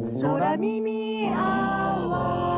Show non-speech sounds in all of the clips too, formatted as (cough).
空耳アワー。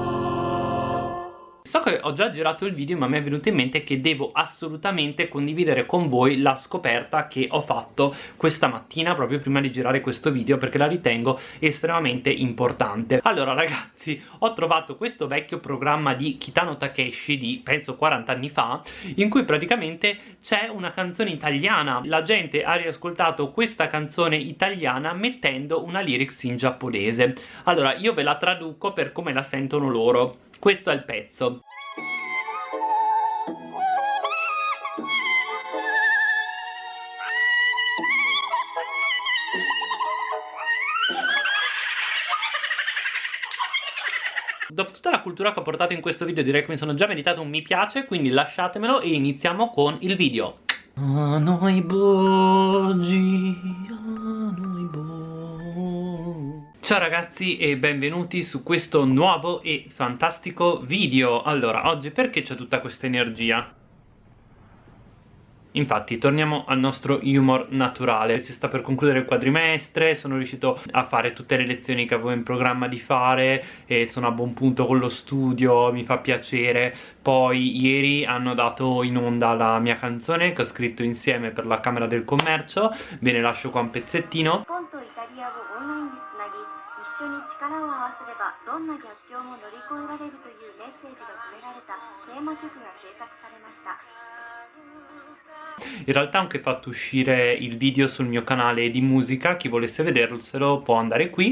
So che ho già girato il video ma mi è venuto in mente che devo assolutamente condividere con voi la scoperta che ho fatto questa mattina proprio prima di girare questo video perché la ritengo estremamente importante. Allora ragazzi, ho trovato questo vecchio programma di Kitano Takeshi di penso 40 anni fa in cui praticamente c'è una canzone italiana. La gente ha riascoltato questa canzone italiana mettendo una lyrics in giapponese. Allora io ve la traduco per come la sentono loro questo è il pezzo cultura che ho portato in questo video direi che mi sono già meritato un mi piace quindi lasciatemelo e iniziamo con il video. A noi bogi, a noi Ciao ragazzi e benvenuti su questo nuovo e fantastico video. Allora, oggi perché c'è tutta questa energia? Infatti torniamo al nostro humor naturale. Si sta per concludere il quadrimestre Sono riuscito a fare tutte le lezioni che avevo in programma di fare E sono a buon punto con lo studio Mi fa piacere. Poi ieri hanno dato in onda la mia canzone Che ho scritto insieme per la Camera del Commercio. Ve ne lascio qua un pezzettino 一緒に力を合わせればどんな逆境も乗り越えられるというメッセージが込められたテーマ曲が制作されました In realtà ho anche fatto uscire il video sul mio canale di musica, chi volesse vederselo può andare qui.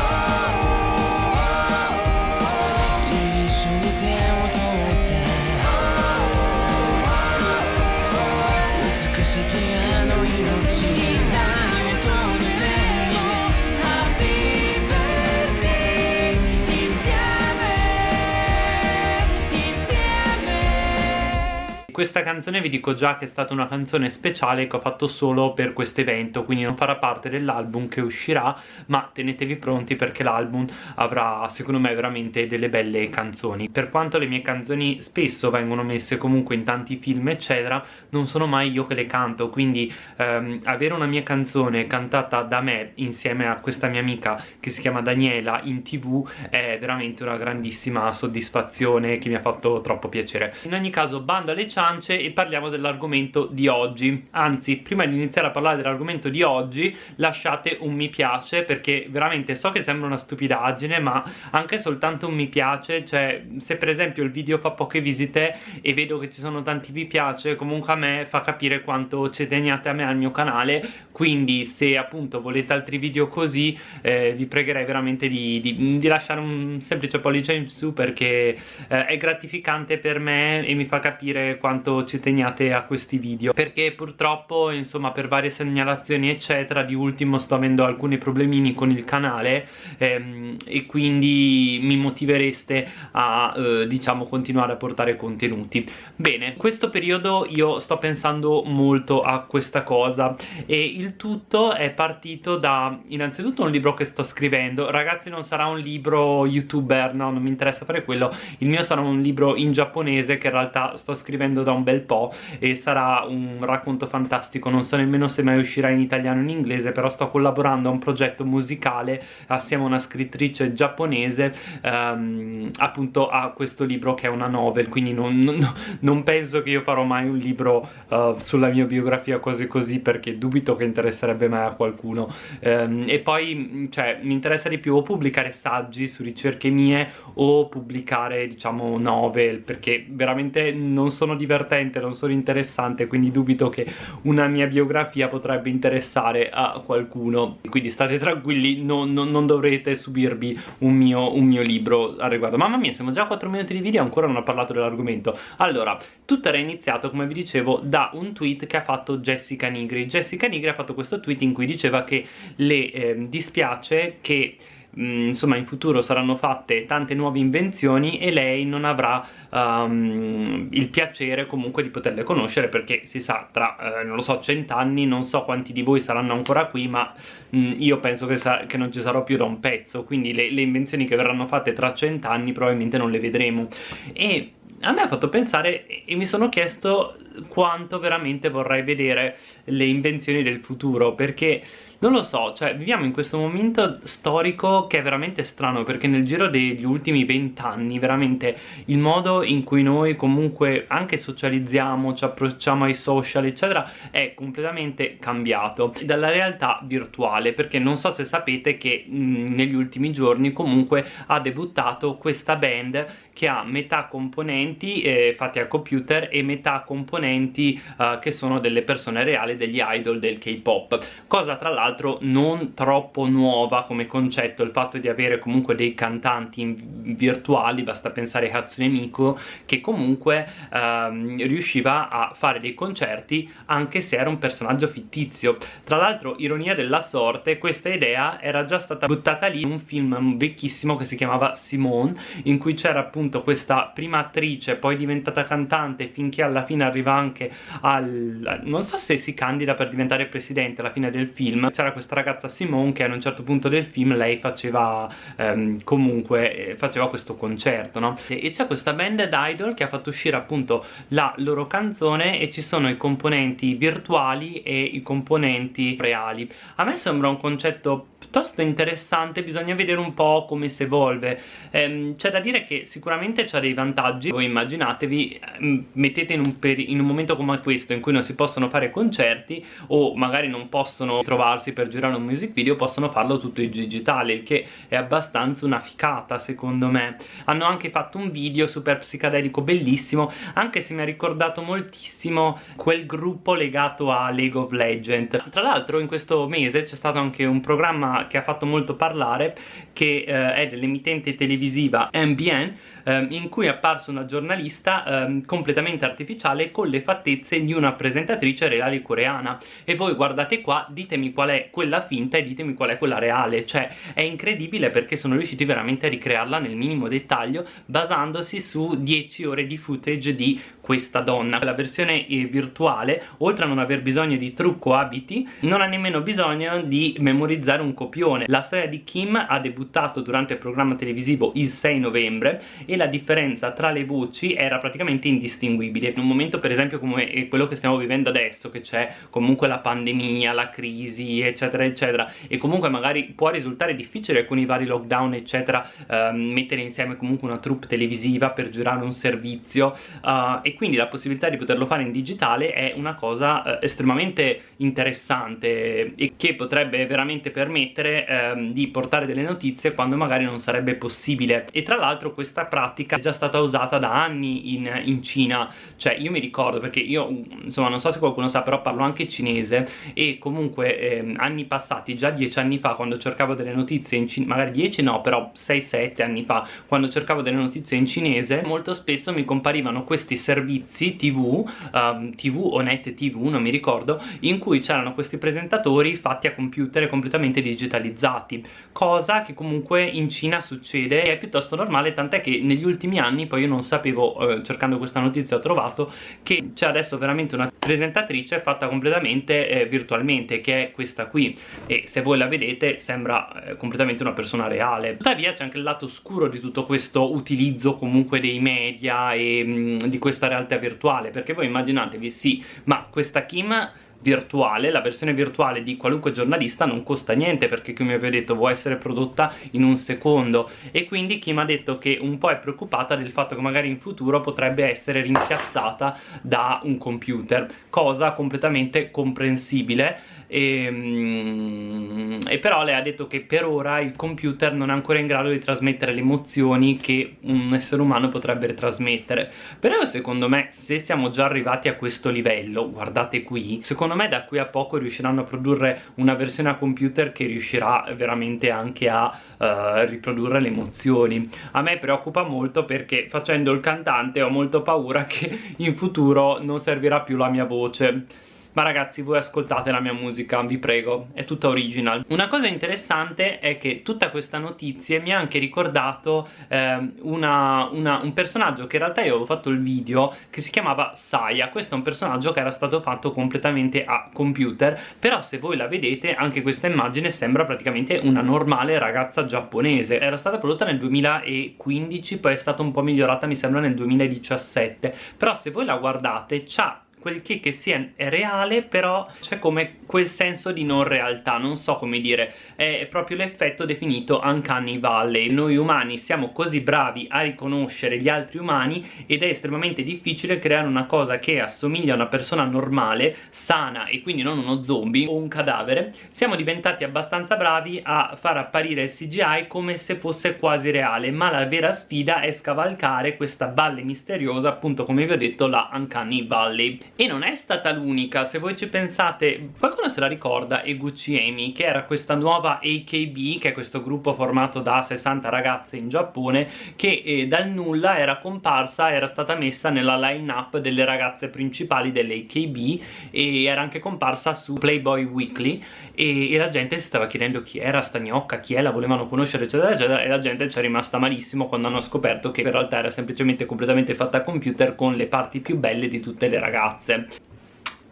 Questa canzone vi dico già che è stata una canzone speciale che ho fatto solo per questo evento quindi non farà parte dell'album che uscirà ma tenetevi pronti perché l'album avrà secondo me veramente delle belle canzoni. Per quanto le mie canzoni spesso vengono messe comunque in tanti film eccetera non sono mai io che le canto quindi ehm, avere una mia canzone cantata da me insieme a questa mia amica che si chiama Daniela in tv è veramente una grandissima soddisfazione che mi ha fatto troppo piacere. In ogni caso bando alle ciance ciance e parliamo dell'argomento di oggi. Anzi prima di iniziare a parlare dell'argomento di oggi lasciate un mi piace perché veramente so che sembra una stupidaggine ma anche soltanto un mi piace. Cioè se per esempio il video fa poche visite e vedo che ci sono tanti mi piace comunque a me fa capire quanto ci teniate a me al mio canale quindi se appunto volete altri video così eh, vi pregherei veramente di, di, di, lasciare un semplice pollice in su perché eh, è gratificante per me e mi fa capire quanto ci teniate a questi video. Perché purtroppo insomma per varie segnalazioni eccetera di ultimo sto avendo alcuni problemini con il canale ehm, e quindi mi motivereste a eh, diciamo continuare a portare contenuti. Bene in questo periodo io sto pensando molto a questa cosa e il tutto è partito da innanzitutto un libro che sto scrivendo. Ragazzi non sarà un libro youtuber no non mi interessa fare quello. Il mio sarà un libro in giapponese che in realtà sto scrivendo da un bel po' e sarà un racconto fantastico. Non so nemmeno se mai uscirà in italiano o in inglese però sto collaborando a un progetto musicale. Assieme a una scrittrice giapponese ehm, appunto a questo libro che è una novel quindi non, non, non penso che io farò mai un libro uh, sulla mia biografia così così perché dubito che interesserebbe mai a qualcuno ehm, e poi cioè mi interessa di più o pubblicare saggi su ricerche mie o pubblicare diciamo novel perché veramente non sono divertente non sono interessante, quindi dubito che una mia biografia potrebbe interessare a qualcuno. Quindi state tranquilli, non, non, non dovrete subirvi un mio, un mio libro al riguardo. Mamma mia, siamo già a 4 minuti di video e ancora non ho parlato dell'argomento. Allora, tutto era iniziato, come vi dicevo, da un tweet che ha fatto Jessica Nigri. Jessica Nigri ha fatto questo tweet in cui diceva che le eh, dispiace che Mm, insomma in futuro saranno fatte tante nuove invenzioni e lei non avrà um, il piacere comunque di poterle conoscere perché si sa tra, eh, non lo so, cent'anni non so quanti di voi saranno ancora qui ma mh, mm, io penso che, che, non ci sarò più da un pezzo. Quindi le, le invenzioni che verranno fatte tra cent'anni probabilmente non le vedremo. E a me ha fatto pensare e mi sono chiesto quanto veramente vorrei vedere le invenzioni del futuro perché non lo so, cioè viviamo in questo momento storico che è veramente strano perché nel giro degli ultimi vent'anni veramente il modo in cui noi comunque anche socializziamo, ci approcciamo ai social eccetera è completamente cambiato. Dalla realtà virtuale perché non so se sapete che mh, negli ultimi giorni comunque ha debuttato questa band che ha metà componenti eh, fatti al computer e metà componenti eh, che sono delle persone reali, degli idol del K-pop. Cosa tra l'altro non troppo nuova come concetto il fatto di avere comunque dei cantanti virtuali basta pensare a Hatsune Miku che comunque ehm, riusciva a fare dei concerti anche se era un personaggio fittizio. Tra l'altro ironia della sorte questa idea era già stata buttata lì in un film vecchissimo che si chiamava Simone in cui c'era appunto questa prima attrice poi diventata cantante finché alla fine arriva anche al... non so se si candida per diventare presidente alla fine del film c'era questa ragazza Simone che ad un certo punto del film lei faceva ehm, comunque eh, faceva questo concerto no? e c'è questa band Idol che ha fatto uscire appunto la loro canzone e ci sono i componenti virtuali e i componenti reali. A me sembra un concetto piuttosto interessante bisogna vedere un po' come si evolve. Ehm, c'è da dire che sicuramente c'ha dei vantaggi. Voi immaginatevi ehm, mettete in un, in un, momento come questo in cui non si possono fare concerti o magari non possono trovarsi per girare un music video possono farlo tutto in digitale il che è abbastanza una ficata secondo me. Hanno anche fatto un video super psicadelico bellissimo anche se mi ha ricordato moltissimo quel gruppo legato a League of Legends. Tra l'altro in questo mese c'è stato anche un programma che ha fatto molto parlare che eh, è dell'emittente televisiva MBN ehm, in cui è apparsa una giornalista ehm, completamente artificiale con le fattezze di una presentatrice reale coreana. E voi guardate qua ditemi qual è quella finta e ditemi qual è quella reale. Cioè è incredibile perché sono riusciti veramente a ricrearla nel minimo dettaglio basandosi su 10 ore di footage di questa donna. La versione eh, virtuale oltre a non aver bisogno di trucco abiti non ha nemmeno bisogno di memorizzare un copione. La storia di Kim ha debuttato durante il programma televisivo il 6 novembre e la differenza tra le voci era praticamente indistinguibile. In un momento per esempio come quello che stiamo vivendo adesso che c'è comunque la pandemia, la crisi eccetera eccetera e comunque magari può risultare difficile con i vari lockdown eccetera uh, mettere insieme comunque una troupe televisiva per girare un servizio uh, quindi la possibilità di poterlo fare in digitale è una cosa uh, estremamente interessante e che potrebbe veramente permettere ehm, di portare delle notizie quando magari non sarebbe possibile. E tra l'altro questa pratica è già stata usata da anni in, in Cina. Cioè io mi ricordo perché io insomma non so se qualcuno sa però parlo anche cinese e comunque eh, anni passati già dieci anni fa quando cercavo delle notizie in cinese magari dieci no però 6-7 anni fa quando cercavo delle notizie in cinese molto spesso mi comparivano questi servizi tv um, ehm, tv o net tv non mi ricordo in cui c'erano questi presentatori fatti a computer completamente digitalizzati cosa che comunque in Cina succede è piuttosto normale tant'è che negli ultimi anni poi io non sapevo, eh, cercando questa notizia ho trovato che c'è adesso veramente una presentatrice fatta completamente eh, virtualmente che è questa qui. E se voi la vedete sembra eh, completamente una persona reale. Tuttavia c'è anche il lato oscuro di tutto questo utilizzo comunque dei media e mh, mm, di questa realtà virtuale perché voi immaginatevi sì ma questa Kim virtuale, la versione virtuale di qualunque giornalista non costa niente perché come vi ho detto può essere prodotta in un secondo. E quindi mi ha detto che un po' è preoccupata del fatto che magari in futuro potrebbe essere rimpiazzata da un computer cosa completamente comprensibile e, mm, e, però lei ha detto che per ora il computer non è ancora in grado di trasmettere le emozioni che un essere umano potrebbe trasmettere. Però secondo me se siamo già arrivati a questo livello guardate qui secondo me da qui a poco riusciranno a produrre una versione a computer che riuscirà veramente anche a uh, riprodurre le emozioni. A me preoccupa molto perché facendo il cantante ho molto paura (laughs) che in futuro non servirà più la mia voce ma ragazzi voi ascoltate la mia musica vi prego è tutta original. Una cosa interessante è che tutta questa notizia mi ha anche ricordato eh, una, una, un personaggio che in realtà io avevo fatto il video che si chiamava Saya. Questo è un personaggio che era stato fatto completamente a computer però se voi la vedete anche questa immagine sembra praticamente una normale ragazza giapponese. Era stata prodotta nel 2015 poi è stata un po' migliorata mi sembra nel 2017 però se voi la guardate c'ha quel kick sì è, è reale però c'è come quel senso di non realtà non so come dire. È proprio l'effetto definito uncanny valley. Noi umani siamo così bravi a riconoscere gli altri umani ed è estremamente difficile creare una cosa che assomiglia a una persona normale sana e quindi non uno zombie o un cadavere. Siamo diventati abbastanza bravi a far apparire il CGI come se fosse quasi reale ma la vera sfida è scavalcare questa valle misteriosa appunto come vi ho detto la Uncanny Valley e non è stata l'unica se voi ci pensate qualcuno se la ricorda è Gucci Amy che era questa nuova AKB che è questo gruppo formato da 60 ragazze in Giappone che eh, dal nulla era comparsa era stata messa nella line up delle ragazze principali dell'AKB e era anche comparsa su Playboy Weekly e, e, la gente si stava chiedendo chi era sta gnocca, chi è, la volevano conoscere eccetera eccetera e la gente ci è rimasta malissimo quando hanno scoperto che in realtà era semplicemente completamente fatta a computer con le parti più belle di tutte le ragazze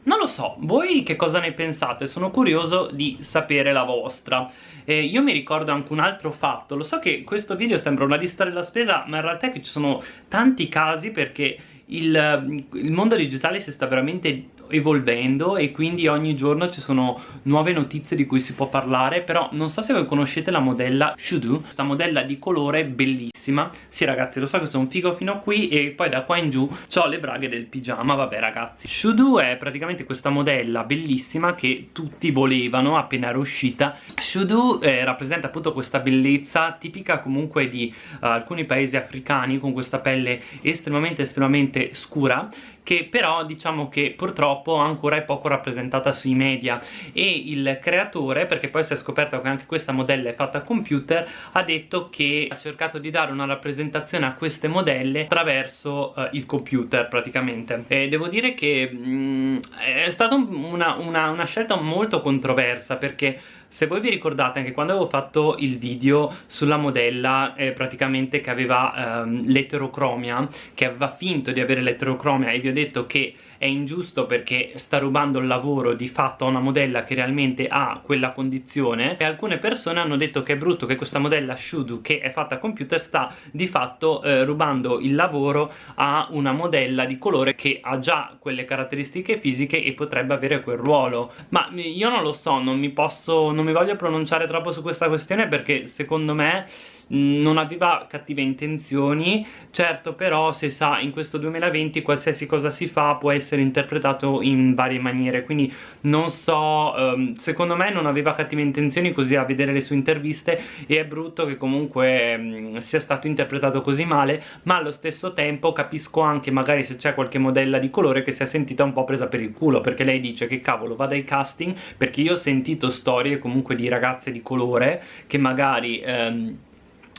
non lo so, voi che cosa ne pensate? Sono curioso di sapere la vostra. Eh, io mi ricordo anche un altro fatto, lo so che questo video sembra una lista della spesa, ma in realtà è che ci sono tanti casi perché il, il mondo digitale si sta veramente evolvendo e quindi ogni giorno ci sono nuove notizie di cui si può parlare però non so se voi conoscete la modella Shudu. Questa modella di colore bellissima. Sì ragazzi lo so che sono figo fino a qui e poi da qua in giù ho le braghe del pigiama. Vabbè ragazzi Shudu è praticamente questa modella bellissima che tutti volevano appena era uscita. Shudu eh, rappresenta appunto questa bellezza tipica comunque di uh, alcuni paesi africani con questa pelle estremamente estremamente scura che però diciamo che purtroppo ancora è poco rappresentata sui media. E il creatore, perché poi si è scoperto che anche questa modella è fatta a computer, ha detto che ha cercato di dare una rappresentazione a queste modelle attraverso uh, il computer praticamente. E devo dire che mh, mm, è stata una, una, una scelta molto controversa perché se voi vi ricordate anche quando avevo fatto il video sulla modella eh, praticamente che aveva ehm, l'eterocromia che aveva finto di avere l'eterocromia e vi ho detto che è ingiusto perché sta rubando il lavoro di fatto a una modella che realmente ha quella condizione e alcune persone hanno detto che è brutto che questa modella Shudu che è fatta a computer sta di fatto eh, rubando il lavoro a una modella di colore che ha già quelle caratteristiche fisiche e potrebbe avere quel ruolo. Ma io non lo so, non mi posso, non mi voglio pronunciare troppo su questa questione perché secondo me non aveva cattive intenzioni. Certo però si sa in questo 2020 qualsiasi cosa si fa può essere interpretato in varie maniere. Quindi non so um, secondo me non aveva cattive intenzioni così a vedere le sue interviste e è brutto che comunque um, sia stato interpretato così male ma allo stesso tempo capisco anche magari se c'è qualche modella di colore che si è sentita un po' presa per il culo perché lei dice che cavolo vada ai casting perché io ho sentito storie comunque di ragazze di colore che magari um,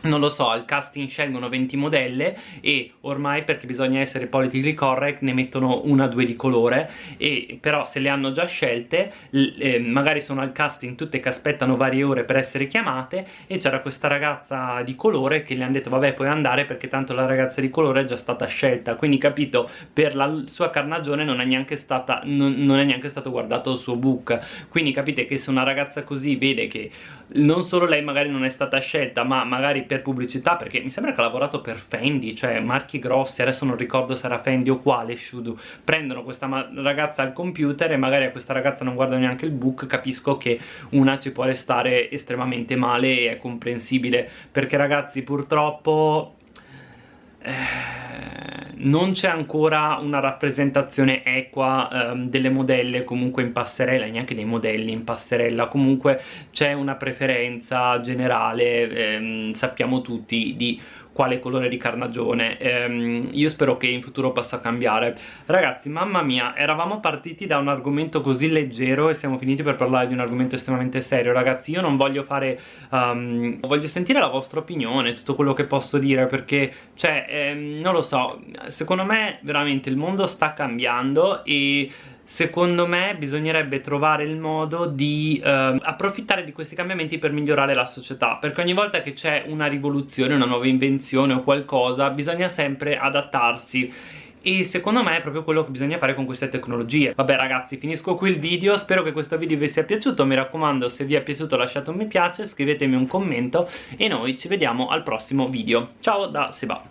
non lo so, al casting scelgono 20 modelle e ormai perché bisogna essere politically correct ne mettono una o due di colore. E però se le hanno già scelte eh, magari sono al casting tutte che aspettano varie ore per essere chiamate e c'era questa ragazza di colore che le hanno detto vabbè puoi andare perché tanto la ragazza di colore è già stata scelta. Quindi capito per la sua carnagione non è neanche, stata, non, non è neanche stato guardato il suo book. Quindi capite che se una ragazza così vede che non solo lei magari non è stata scelta ma magari per pubblicità perché mi sembra che ha lavorato per Fendi cioè marchi grossi adesso non ricordo se era Fendi o quale Shudu. Prendono questa ragazza al computer e magari a questa ragazza non guardano neanche il book capisco che una ci può restare estremamente male e è comprensibile. Perché ragazzi purtroppo eh non c'è ancora una rappresentazione equa um, delle modelle comunque in passerella, neanche dei modelli in passerella, comunque c'è una preferenza generale, ehm, sappiamo tutti, di quale colore di carnagione. Ehm, io spero che in futuro possa cambiare. Ragazzi mamma mia eravamo partiti da un argomento così leggero e siamo finiti per parlare di un argomento estremamente serio. Ragazzi io non voglio fare um, voglio sentire la vostra opinione tutto quello che posso dire perché cioè ehm, non lo so. Secondo me veramente il mondo sta cambiando e secondo me bisognerebbe trovare il modo di eh, approfittare di questi cambiamenti per migliorare la società perché ogni volta che c'è una rivoluzione, una nuova invenzione o qualcosa bisogna sempre adattarsi. E secondo me è proprio quello che bisogna fare con queste tecnologie. Vabbè ragazzi finisco qui il video spero che questo video vi sia piaciuto mi raccomando se vi è piaciuto lasciate un mi piace scrivetemi un commento e noi ci vediamo al prossimo video. Ciao da Seba